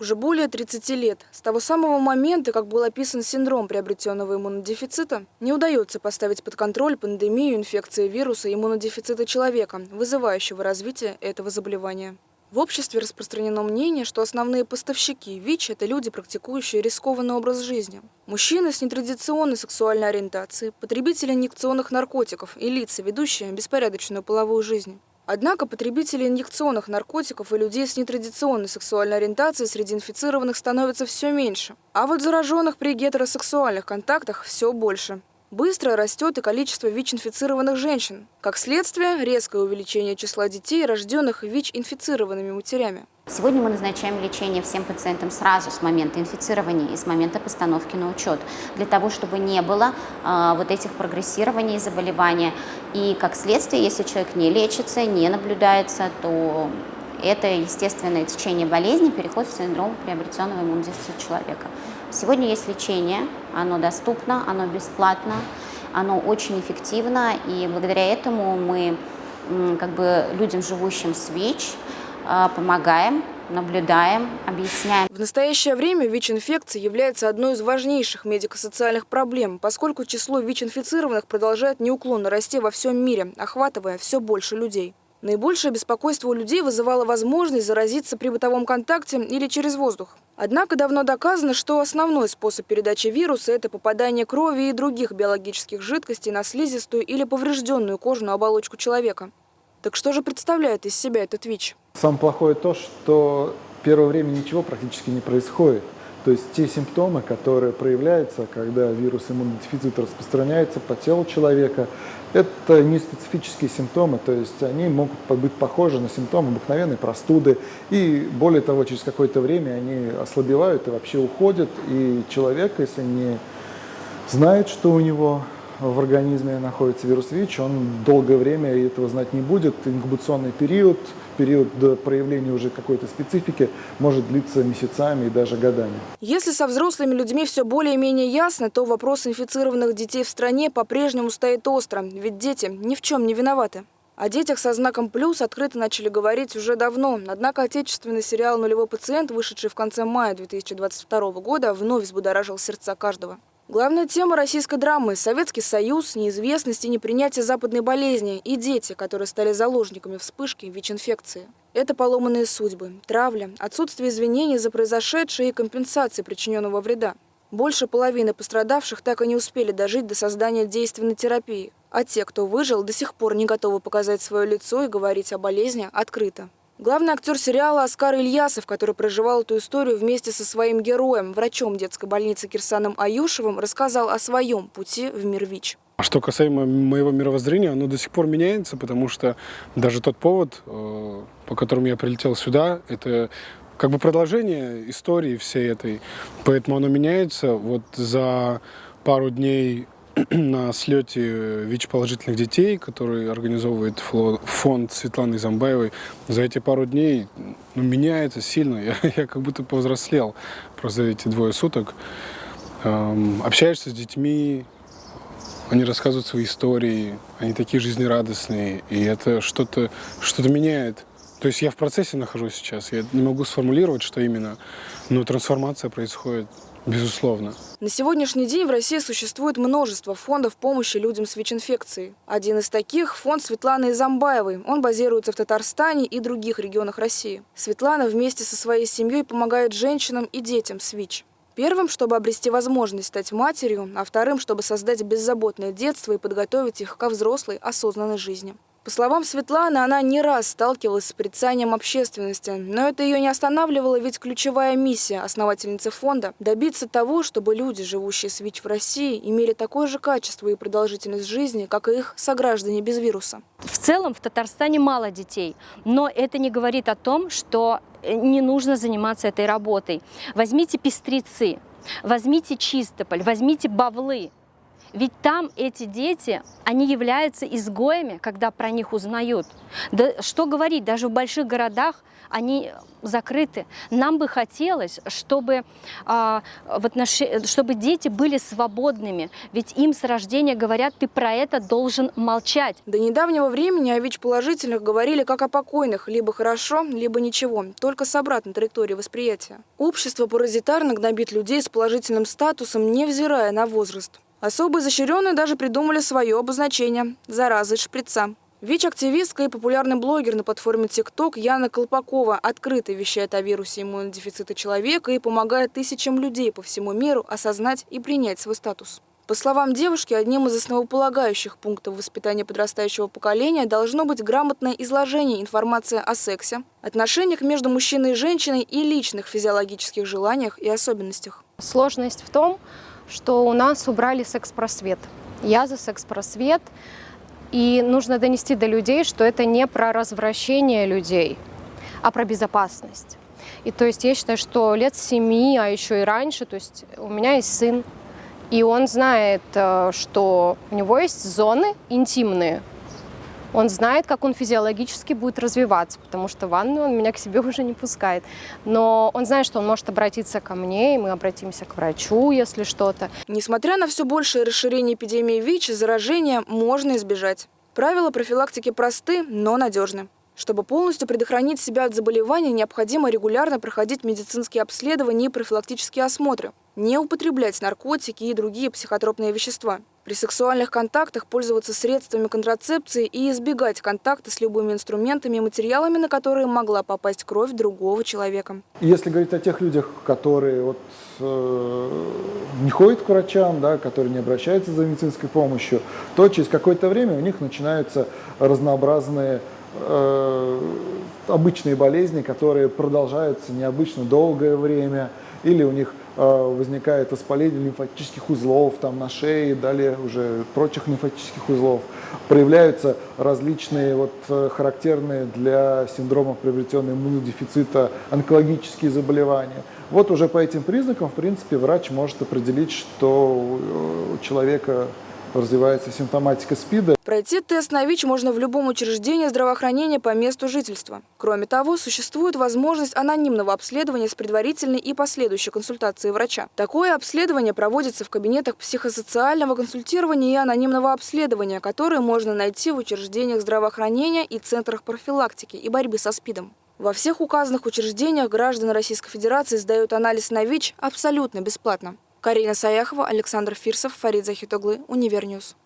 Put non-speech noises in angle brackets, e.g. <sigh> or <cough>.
Уже более 30 лет, с того самого момента, как был описан синдром приобретенного иммунодефицита, не удается поставить под контроль пандемию инфекции вируса иммунодефицита человека, вызывающего развитие этого заболевания. В обществе распространено мнение, что основные поставщики ВИЧ – это люди, практикующие рискованный образ жизни. Мужчины с нетрадиционной сексуальной ориентацией, потребители инъекционных наркотиков и лица, ведущие беспорядочную половую жизнь. Однако потребители инъекционных наркотиков и людей с нетрадиционной сексуальной ориентацией среди инфицированных становится все меньше. А вот зараженных при гетеросексуальных контактах все больше. Быстро растет и количество ВИЧ-инфицированных женщин. Как следствие, резкое увеличение числа детей, рожденных ВИЧ-инфицированными матерями. Сегодня мы назначаем лечение всем пациентам сразу с момента инфицирования и с момента постановки на учет, для того, чтобы не было э, вот этих прогрессирований заболевания. И как следствие, если человек не лечится, не наблюдается, то это естественное течение болезни, переход в синдром приобретенного иммунодефицита человека. Сегодня есть лечение, оно доступно, оно бесплатно, оно очень эффективно, и благодаря этому мы как бы людям, живущим с ВИЧ, а, помогаем, наблюдаем, объясняем. В настоящее время ВИЧ-инфекция является одной из важнейших медико-социальных проблем, поскольку число ВИЧ-инфицированных продолжает неуклонно расти во всем мире, охватывая все больше людей. Наибольшее беспокойство у людей вызывала возможность заразиться при бытовом контакте или через воздух. Однако давно доказано, что основной способ передачи вируса – это попадание крови и других биологических жидкостей на слизистую или поврежденную кожную оболочку человека. Так что же представляет из себя этот ВИЧ? Самое плохое то, что первое время ничего практически не происходит. То есть те симптомы, которые проявляются, когда вирус иммунодефицита распространяется по телу человека, это не специфические симптомы, то есть они могут быть похожи на симптомы обыкновенной простуды. И более того, через какое-то время они ослабевают и вообще уходят. И человек, если не знает, что у него в организме находится вирус ВИЧ, он долгое время этого знать не будет. Инкубационный период, период до проявления уже какой-то специфики может длиться месяцами и даже годами. Если со взрослыми людьми все более-менее ясно, то вопрос инфицированных детей в стране по-прежнему стоит остро, ведь дети ни в чем не виноваты. О детях со знаком «плюс» открыто начали говорить уже давно. Однако отечественный сериал «Нулевой пациент», вышедший в конце мая 2022 года, вновь взбудоражил сердца каждого. Главная тема российской драмы – Советский Союз, неизвестность и непринятие западной болезни и дети, которые стали заложниками вспышки ВИЧ-инфекции. Это поломанные судьбы, травля, отсутствие извинений за произошедшее и компенсации причиненного вреда. Больше половины пострадавших так и не успели дожить до создания действенной терапии, а те, кто выжил, до сих пор не готовы показать свое лицо и говорить о болезни открыто. Главный актер сериала Оскар Ильясов, который проживал эту историю вместе со своим героем, врачом детской больницы Кирсаном Аюшевым, рассказал о своем пути в мир ВИЧ. А что касаемо моего мировоззрения, оно до сих пор меняется, потому что даже тот повод, э, по которому я прилетел сюда, это как бы продолжение истории всей этой. Поэтому оно меняется. Вот за пару дней <clears throat> на слете ВИЧ-положительных детей, который организовывает фонд Светланы Замбаевой, за эти пару дней ну, меняется сильно. <laughs> Я, я как будто повзрослел просто за эти двое суток. Эм, общаешься с детьми, они рассказывают свои истории, они такие жизнерадостные, и это что-то что, -то, меняет. То есть я в процессе нахожусь сейчас, я не могу сформулировать, что именно, но трансформация происходит. Безусловно. На сегодняшний день в России существует множество фондов помощи людям с ВИЧ-инфекцией. Один из таких – фонд Светланы Изамбаевой. Он базируется в Татарстане и других регионах России. Светлана вместе со своей семьей помогает женщинам и детям с ВИЧ. Первым, чтобы обрести возможность стать матерью, а вторым, чтобы создать беззаботное детство и подготовить их ко взрослой, осознанной жизни. По словам Светланы, она не раз сталкивалась с порицанием общественности, но это ее не останавливало, ведь ключевая миссия основательницы фонда – добиться того, чтобы люди, живущие с ВИЧ в России, имели такое же качество и продолжительность жизни, как и их сограждане без вируса. В целом в Татарстане мало детей, но это не говорит о том, что э, не нужно заниматься этой работой. Возьмите пестрицы, возьмите чистополь, возьмите бавлы. Ведь там эти дети, они являются изгоями, когда про них узнают. Да что говорить, даже в больших городах они закрыты. Нам бы хотелось, чтобы, а, в отнош... чтобы дети были свободными, ведь им с рождения говорят, ты про это должен молчать. До недавнего времени о ВИЧ-положительных говорили как о покойных, либо хорошо, либо ничего, только с обратной траекторией восприятия. Общество паразитарно гнобит людей с положительным статусом, невзирая на возраст. Особо изощренные даже придумали свое обозначение – заразы шприца. ВИЧ-активистка и популярный блогер на платформе TikTok Яна Колпакова открыто вещает о вирусе иммунодефицита человека и помогает тысячам людей по всему миру осознать и принять свой статус. По словам девушки, одним из основополагающих пунктов воспитания подрастающего поколения должно быть грамотное изложение информации о сексе, отношениях между мужчиной и женщиной и личных физиологических желаниях и особенностях. Сложность в том, что у нас убрали секс-просвет. Я за секс-просвет. И нужно донести до людей, что это не про развращение людей, а про безопасность. И то есть я считаю, что лет семи, а еще и раньше, то есть у меня есть сын, и он знает, э, что у него есть зоны интимные, он знает, как он физиологически будет развиваться, потому что в ванну он меня к себе <laughs> уже не пускает. Но он знает, что он может обратиться ко мне, и мы обратимся к врачу, если что-то. Несмотря на все большее расширение эпидемии ВИЧ, заражения можно избежать. Правила профилактики просты, но надежны. Чтобы полностью предохранить себя от заболевания, необходимо регулярно проходить медицинские обследования и профилактические осмотры, не употреблять наркотики и другие психотропные вещества. При сексуальных контактах пользоваться средствами контрацепции и избегать контакта с любыми инструментами и материалами, на которые могла попасть кровь другого человека. Если говорить о тех людях, которые вот, э, не ходят к врачам, да, которые не обращаются за медицинской помощью, то через какое-то время у них начинаются разнообразные Э, обычные болезни, которые продолжаются необычно долгое время, или у них возникает воспаление лимфатических узлов там, на шее, далее уже прочих лимфатических узлов. Проявляются различные вот, э, характерные для синдрома приобретенного иммунодефицита онкологические заболевания. Вот уже по этим признакам, в принципе, врач может определить, что у человека развивается симптоматика СПИДа. Пройти тест на ВИЧ можно в любом учреждении здравоохранения по месту жительства. Кроме того, существует возможность анонимного обследования с предварительной и последующей консультацией врача. Такое обследование проводится в кабинетах психосоциального консультирования и анонимного обследования, которые можно найти в учреждениях здравоохранения и центрах профилактики и борьбы со СПИДом. Во всех указанных учреждениях граждан Российской Федерации сдают анализ на ВИЧ абсолютно бесплатно. Карина Саяхова, Александр Фирсов, Фарид Захитоглы, Univer News.